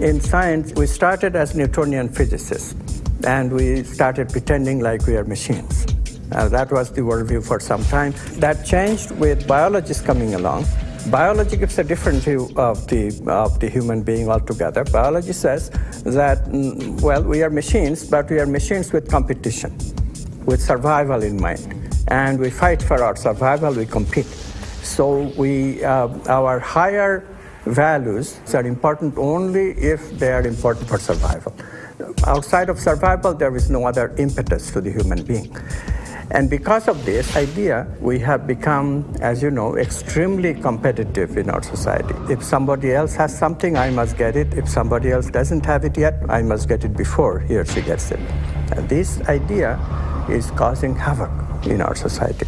In science, we started as Newtonian physicists, and we started pretending like we are machines. Uh, that was the worldview for some time. That changed with biologists coming along. Biology gives a different view of the, of the human being altogether. Biology says that, mm, well, we are machines, but we are machines with competition, with survival in mind. And we fight for our survival, we compete. So we, uh, our higher values are important only if they are important for survival. Outside of survival, there is no other impetus to the human being. And because of this idea, we have become, as you know, extremely competitive in our society. If somebody else has something, I must get it. If somebody else doesn't have it yet, I must get it before he or she gets it. And this idea is causing havoc in our society.